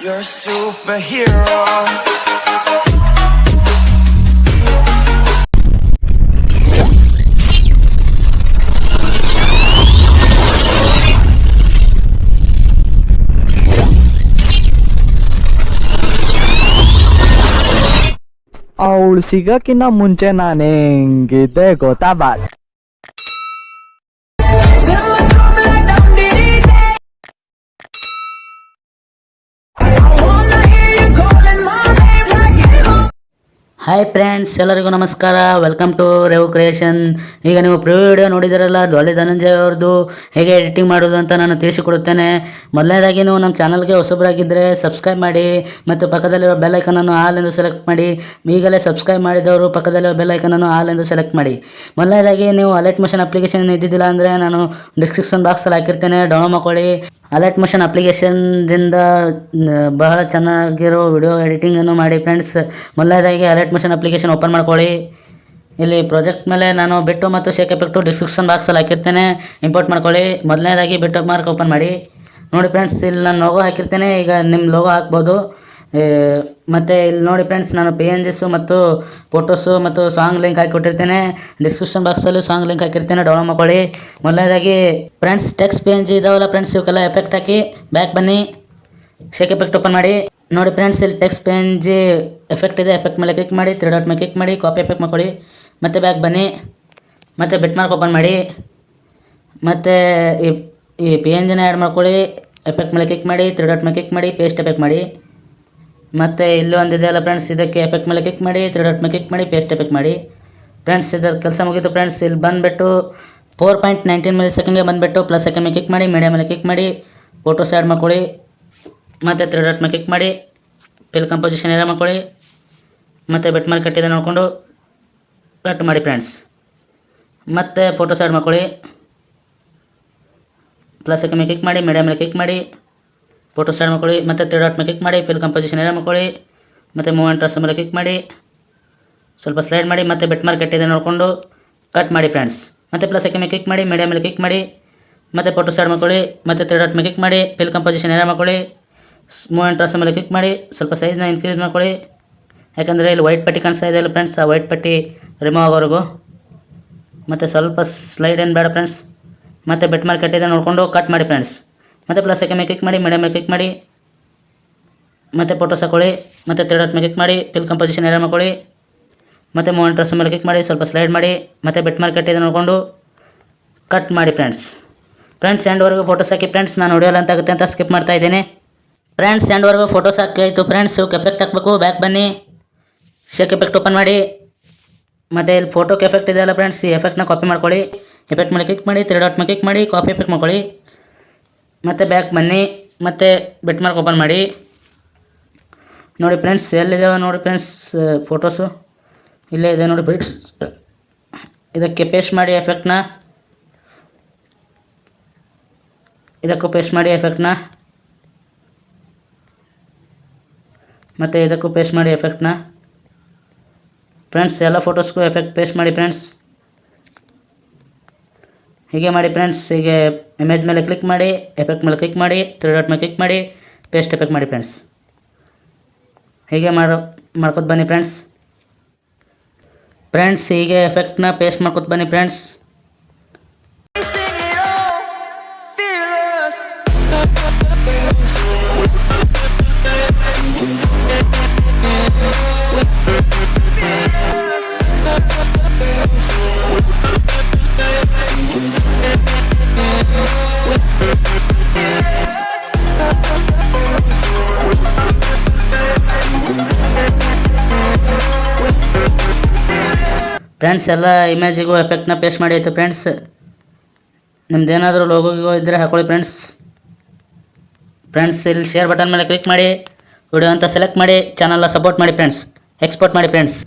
You're a superhero. और सीगा कि ना मुंचे नानेंगे देखो ताबात ಹಾಯ್ ಫ್ರೆಂಡ್ಸ್ ಎಲ್ಲರಿಗೂ ನಮಸ್ಕಾರ. ವೆಲ್ಕಮ್ ಟು ರೆವ್ ಕ್ರಿಯೇಷನ್ ಈಗ ನೀವು ಪ್ರಿವ್ಯೂ ವಿಡಿಯೋ ನೋಡಿದಿರಲ್ಲ ಡಾಲಿ ಧನಂಜಯ ಅವ್ರದ್ದು ಹೇಗೆ ಎಡಿಟಿಂಗ್ ಮಾಡೋದು ಅಂತ ನಾನು ತಿಳಿಸಿಕೊಡುತ್ತೇನೆ. ಮೊದಲನೇದಾಗಿ ನೀವು ನಮ್ಮ ಚಾನಲ್ಗೆ ಹೊಸಬರಾಗಿದ್ದರೆ ಸಬ್ಸ್ಕ್ರೈಬ್ ಮಾಡಿ, ಮತ್ತು ಪಕ್ಕದಲ್ಲಿರೋ ಬೆಲ್ ಅನ್ನು ಆಲ್ ಎಂದು ಸೆಲೆಕ್ಟ್ ಮಾಡಿ, ಈಗಲೇ ಸಬ್ಸ್ಕ್ರೈಬ್ ಮಾಡಿದವರು ಪಕ್ಕದಲ್ಲಿರೋ ಬೆಲ್ ಅನ್ನು ಆಲ್ ಎಂದು ಸೆಲೆಕ್ಟ್ ಮಾಡಿ. ಮೊದಲನೇದಾಗಿ ನೀವು ಅಲರ್ಟ್ ಮೋಷನ್ ಅಪ್ಲಿಕೇಶನ್ ಇದ್ದಿದ್ದಿಲ್ಲ ಅಂದರೆ ನಾನು ಡಿಸ್ಕ್ರಿಪ್ಷನ್ ಬಾಕ್ಸಲ್ಲಿ ಹಾಕಿರ್ತೇನೆ ಡೌನ್ಲೋಡ್ ಮಾಡ್ಕೊಳ್ಳಿ. ಅಲರ್ಟ್ ಮೋಷನ್ ಅಪ್ಲಿಕೇಶನ್ದಿಂದ ಬಹಳ ಚೆನ್ನಾಗಿರೋ ವಿಡಿಯೋ ಎಡಿಟಿಂಗನ್ನು ಮಾಡಿ ಫ್ರೆಂಡ್ಸ್ ಮೊದಲನೇದಾಗಿ ಅಲರ್ಟ್ ಮೋಷನ್ ಅಪ್ಲಿಕೇಶನ್ ಓಪನ್ ಮಾಡ್ಕೊಳ್ಳಿ. ಇಲ್ಲಿ ಪ್ರಾಜೆಕ್ಟ್ ಮೇಲೆ ನಾನು ಬಿಟ್ಟು ಮತ್ತು ಶೇಕ್ ಎಫೆಕ್ಟು ಡಿಸ್ಕ್ರಿಪ್ಷನ್ ಬಾಕ್ಸಲ್ಲಿ ಹಾಕಿರ್ತೇನೆ. ಇಂಪೋರ್ಟ್ ಮಾಡ್ಕೊಳ್ಳಿ. ಮೊದಲನೇದಾಗಿ ಬಿಟ್ಟು ಮಾರ್ಕ್ ಓಪನ್ ಮಾಡಿ. ನೋಡಿ ಫ್ರೆಂಡ್ಸ್ ಇಲ್ಲಿ ನಾನು ಲೋಗೋ ಹಾಕಿರ್ತೇನೆ. ಈಗ ನಿಮ್ಮ ಲೋಗೋ ಹಾಕ್ಬೋದು. ಮತ್ತೆ ಇಲ್ಲಿ ನೋಡಿ ಫ್ರೆಂಡ್ಸ್ ನಾನು ಪಿ ಎನ್ ಜಿಸು ಮತ್ತು ಫೋಟೋಸು ಮತ್ತು ಸಾಂಗ್ ಲಿಂಕ್ ಹಾಕಿ ಕೊಟ್ಟಿರ್ತೇನೆ ಡಿಸ್ಕ್ರಿಪ್ಷನ್ ಬಾಕ್ಸಲ್ಲೂ ಸಾಂಗ್ ಲಿಂಕ್ ಹಾಕಿರ್ತೇನೆ ಡೌನ್ಲೋಡ್ ಮಾಡ್ಕೊಳ್ಳಿ. ಮೊದಲನೇದಾಗಿ friends text P N G ಇದಾವಲ್ಲ ಫ್ರೆಂಡ್ಸ್ ಇವಕ್ಕೆಲ್ಲ ಎಫೆಕ್ಟ್ ಹಾಕಿ ಬ್ಯಾಕ್ ಬನ್ನಿ. ಶೇಕ್ ಎಫೆಕ್ಟ್ ಓಪನ್ ಮಾಡಿ. ನೋಡಿ ಫ್ರೆಂಡ್ಸ್ ಇಲ್ಲಿ text P N G effect ಇದೆ ಎಫೆಕ್ಟ್ ಮೇಲೆ ಕ್ಲಿಕ್ ಮಾಡಿ ತ್ರೀ ಡಾಟ್ ಮೇಲೆ ಕ್ಲಿಕ್ ಮಾಡಿ ಕಾಪಿ ಎಫೆಕ್ಟ್ ಮಾಡ್ಕೊಳ್ಳಿ. ಮತ್ತೆ ಬ್ಯಾಕ್ ಬನ್ನಿ. ಮತ್ತೆ ಬೆಟ್ ಮಾರ್ಕ್ ಓಪನ್ ಮಾಡಿ. ಮತ್ತು ಈ ಈ ಪಿ ಎನ್ ಜಿನ ಆ್ಯಡ್ ಮಾಡ್ಕೊಳ್ಳಿ. ಎಫೆಕ್ಟ್ ಮೇಲೆ ಕ್ಲಿಕ್ ಮಾಡಿ ತ್ರೀ ಡಾಟ್ ಮೇಲೆ ಕ್ಲಿಕ್ ಮಾಡಿ ಪೇಸ್ಟ್ ಎಫೆಕ್ಟ್ ಮಾಡಿ. ಮತ್ತು ಇಲ್ಲಿ ಒಂದಿದೆ ಅಲ್ಲ ಫ್ರೆಂಡ್ಸ್ ಇದಕ್ಕೆ ಎಫೆಕ್ಟ್ ಮೇಲೆ ಕ್ಲಿಕ್ ಮಾಡಿ ತ್ರೀ ಡಾಟ್ ಮೇಲೆ ಕ್ಲಿಕ್ ಮಾಡಿ ಪೇಸ್ಟ್ ಎಫೆಕ್ಟ್ ಮಾಡಿ. ಫ್ರೆಂಡ್ಸ್ ಇದರ ಕೆಲಸ ಮುಗಿದು ಫ್ರೆಂಡ್ಸ್ ಇಲ್ಲಿ ಬಂದುಬಿಟ್ಟು ಫೋರ್ ಪಾಯಿಂಟ್ ನೈನ್ಟೀನ್ ಮಿಲಿ ಸೆಕೆಂಡ್ಗೆ ಬಂದುಬಿಟ್ಟು ಪ್ಲಸ್ ಸೆಕೆಂಡ್ ಮೇಲೆ ಕ್ಲಿಕ್ ಮಾಡಿ ಮೀಡಿಯಾ ಮೇಲೆ ಕ್ಲಿಕ್ ಮಾಡಿ ಫೋಟೋಸ್ ಆ್ಯಡ್ ಮಾಡ್ಕೊಳ್ಳಿ, ಮತ್ತು ತ್ರೀ ಡಾಟ್ ಮೇಲೆ ಕ್ಲಿಕ್ ಮಾಡಿ ಪಿಲ್ ಕಂಪೋಸಿಷನ್ ಎಲ್ಲ ಮಾಡ್ಕೊಳ್ಳಿ, ಮತ್ತು ಬೆಟ್ ಮೇಲೆ ಕಟ್ಟಿದೆ ನೋಡಿಕೊಂಡು ಕಟ್ ಮಾಡಿ ಫ್ರೆಂಡ್ಸ್ ಮತ್ತು ಫೋಟೋಸ್ ಆ್ಯಡ್ ಮಾಡ್ಕೊಳ್ಳಿ ಪ್ಲಸ್ ಮೇಲೆ ಕ್ಲಿಕ್ ಮಾಡಿ ಮೀಡಿಯಾ ಮೇಲೆ ಕ್ಲಿಕ್ ಮಾಡಿ ಫೋಟೋ ಸ್ಟಾರ್ಟ್ ಮಾಡ್ಕೊಳ್ಳಿ, ಮತ್ತು ತ್ರೀ ಡಾಟ್ ಮೇಲೆ ಕ್ಲಿಕ್ ಮಾಡಿ ಫಿಲ್ ಕಂಪೋಸಿಷನ್ ಎಲ್ಲ ಮಾಡ್ಕೊಳ್ಳಿ, ಮತ್ತು ಮೂವ್ಮೆಂಟ್ ಟ್ರಸ್ ಮೇಲೆ ಕ್ಲಿಕ್ ಮಾಡಿ, ಸ್ವಲ್ಪ ಸ್ಲೈಡ್ ಮಾಡಿ, ಮತ್ತು ಬೆಟ್ ಮಾರ್ಕ್ ಕಟ್ಟಿದೆ ನೋಡಿಕೊಂಡು ಕಟ್ ಮಾಡಿ ಫ್ರೆಂಡ್ಸ್ ಮತ್ತು ಪ್ಲಸ್ ಮೇಲೆ ಕ್ಲಿಕ್ ಮಾಡಿ ಮೀಡಿಯಾ ಮೇಲೆ ಕ್ಲಿಕ್ ಮಾಡಿ, ಮತ್ತು ಫೋಟೋ ಸ್ಟಾರ್ಟ್ ಮಾಡ್ಕೊಳ್ಳಿ, ಮತ್ತು ತ್ರೀ ಡಾಟ್ ಮೇಲೆ ಕ್ಲಿಕ್ ಮಾಡಿ ಫಿಲ್ ಕಂಪೋಸಿಷನ್ ಎಲ್ಲ ಮಾಡ್ಕೊಳ್ಳಿ ಮೂವ್ಮೆಂಟ್ ಟ್ರಸ್ ಮೇಲೆ ಕ್ಲಿಕ್ ಮಾಡಿ, ಸ್ವಲ್ಪ ಸೈಜ್ನ ಇನ್ಕ್ರೀಸ್ ಮಾಡ್ಕೊಳ್ಳಿ. ಯಾಕಂದರೆ ಇಲ್ಲಿ ವೈಟ್ ಪಟ್ಟಿ ಕಾಣಿಸ್ತಾ ಇದೆ ಅಲ್ಲ ಫ್ರೆಂಡ್ಸ್ ಆ ವೈಟ್ ಪಟ್ಟಿ ರಿಮೂವ್ ಆಗೋವರೆಗೂ. ಮತ್ತು ಸ್ವಲ್ಪ ಸ್ಲೈಡ್ ಏನು ಬೇಡ ಫ್ರೆಂಡ್ಸ್ ಮತ್ತು ಬೆಟ್ ಮಾರ್ಕ್ ಕಟ್ಟಿದೆ ನೋಡಿಕೊಂಡು ಕಟ್ ಮಾಡಿ ಫ್ರೆಂಡ್ಸ್ ಮತ್ತು ಪ್ಲಸ್ ಮೇಲೆ ಕ್ಲಿಕ್ ಮಾಡಿ ಮೀಡಿಯಮ್ ಮೇಲೆ ಕ್ಲಿಕ್ ಮಾಡಿ, ಮತ್ತು ಫೋಟೋಸ್ ಹಾಕೊಳ್ಳಿ, ಮತ್ತು ತರ್ಡ್ ಮೇಲೆ ಕ್ಲಿಕ್ ಮಾಡಿ ಫಿಲ್ ಕಂಪೋಸಿಷನ್ ಎಲ್ಲ ಮಾಡ್ಕೊಳ್ಳಿ, ಮತ್ತು ಮೂವನ್ ಡ್ರೆಸ್ ಮೇಲೆ ಕ್ಲಿಕ್ ಮಾಡಿ, ಸ್ವಲ್ಪ ಸ್ಲೈಡ್ ಮಾಡಿ, ಮತ್ತು ಬೆಟ್ ಮಾರ್ಕೆಟ್ ಇದನ್ನು ನೋಡಿಕೊಂಡು ಕಟ್ ಮಾಡಿ ಫ್ರೆಂಡ್ಸ್ ಫ್ರೆಂಡ್ಸ್ ಎಂಡ್ವರೆಗೂ ಫೋಟೋಸ್ ಹಾಕಿ ಫ್ರೆಂಡ್ಸ್ ನಾನು ಹೊಡೆಯಲ್ಲ ಅಂತ ಆಗುತ್ತೆ ಅಂತ ಸ್ಕಿಪ್ ಮಾಡ್ತಾ ಇದ್ದೀನಿ. ಫ್ರೆಂಡ್ಸ್ ಎಂಡ್ವರೆಗೂ ಫೋಟೋಸ್ ಹಾಕಿ ಆಯಿತು ಫ್ರೆಂಡ್ಸ್ ಎಫೆಕ್ಟ್ ಹಾಕಬೇಕು ಬ್ಯಾಕ್ ಬನ್ನಿ. ಶೇಕ್ ಎಫೆಕ್ಟ್ ಓಪನ್ ಮಾಡಿ. ಮತ್ತು ಇಲ್ಲಿ ಫೋಟೋಕ್ಕೆ ಎಫೆಕ್ಟ್ ಇದೆಯಲ್ಲ ಫ್ರೆಂಡ್ಸ್ ಈ ಎಫೆಕ್ಟ್ನ ಕಾಪಿ ಮಾಡ್ಕೊಳ್ಳಿ. ಎಫೆಕ್ಟ್ ಮೇಲೆ ಕ್ಲಿಕ್ ಮಾಡಿ ತ್ರೀ ಡಾಟ್ ಮೇಲೆ ಕ್ಲಿಕ್ ಮಾಡಿ ಕಾಪಿ ಎಫೆಕ್ಟ್ ಮಾಡ್ಕೊಳ್ಳಿ. ಮತ್ತು ಬ್ಯಾಕ್ ಬನ್ನಿ, ಮತ್ತೆ ಬೆಟ್ ಮಾರ್ಕ್ ಓಪನ್ ಮಾಡಿ. ನೋಡಿ ಫ್ರೆಂಡ್ಸ್ ಎಲ್ಲಿದ್ದಾವೆ ನೋಡಿ ಫ್ರೆಂಡ್ಸ್ ಫೋಟೋಸು ಇಲ್ಲೇ ಇದೆ ನೋಡಿ ಫ್ರೆಂಡ್ಸ್ ಇದಕ್ಕೆ ಪೇಸ್ಟ್ ಮಾಡಿ ಎಫೆಕ್ಟ್ನ ಇದಕ್ಕೂ ಪೇಸ್ಟ್ ಮಾಡಿ ಎಫೆಕ್ಟ್ನ ಮತ್ತು ಇದಕ್ಕೂ ಪೇಸ್ಟ್ ಮಾಡಿ ಎಫೆಕ್ಟ್ನ ಫ್ರೆಂಡ್ಸ್ ಎಲ್ಲ ಫೋಟೋಸ್ಗೂ ಎಫೆಕ್ಟ್ ಪೇಸ್ಟ್ ಮಾಡಿ ಫ್ರೆಂಡ್ಸ್ ಹೀಗೆ ಮಾಡಿ ಫ್ರೆಂಡ್ಸ್ ಹೀಗೆ ಇಮೇಜ್ ಮೇಲೆ ಕ್ಲಿಕ್ ಮಾಡಿ ಎಫೆಕ್ಟ್ ಮೇಲೆ ಕ್ಲಿಕ್ ಮಾಡಿ ತ್ರೀ ಡಾಟ್ ಮೇಲೆ ಕ್ಲಿಕ್ ಮಾಡಿ ಪೇಸ್ಟ್ ಎಫೆಕ್ಟ್ ಮಾಡಿ ಫ್ರೆಂಡ್ಸ್ ಹೀಗೆ ಮಾಡೋ, ಮಾಡ್ಕೊತ ಬನ್ನಿ ಫ್ರೆಂಡ್ಸ್ ಫ್ರೆಂಡ್ಸ್ ಹೀಗೆ ಎಫೆಕ್ಟ್ನ ಪೇಸ್ಟ್ ಮಾಡ್ಕೊತ ಬನ್ನಿ ಫ್ರೆಂಡ್ಸ್ ಫ್ರೆಂಡ್ಸ್ ಎಲ್ಲ ಇಮೇಜಿಗೂ ಎಫೆಕ್ಟ್ನ ಪೇಸ್ಟ್ ಮಾಡಿ ಆಯಿತು ಫ್ರೆಂಡ್ಸ್ ನಿಮ್ದು ಏನಾದರೂ ಇದ್ದರೆ ಹಾಕೊಳ್ಳಿ ಫ್ರೆಂಡ್ಸ್ ಫ್ರೆಂಡ್ಸ್ ಇಲ್ಲಿ ಶೇರ್ ಬಟನ್ ಮೇಲೆ ಕ್ಲಿಕ್ ಮಾಡಿ. ವಿಡಿಯೋ ಅಂತ ಸೆಲೆಕ್ಟ್ ಮಾಡಿ. ಚಾನಲ್ನ ಸಪೋರ್ಟ್ ಮಾಡಿ ಫ್ರೆಂಡ್ಸ್ ಎಕ್ಸ್ಪೋರ್ಟ್ ಮಾಡಿ ಫ್ರೆಂಡ್ಸ್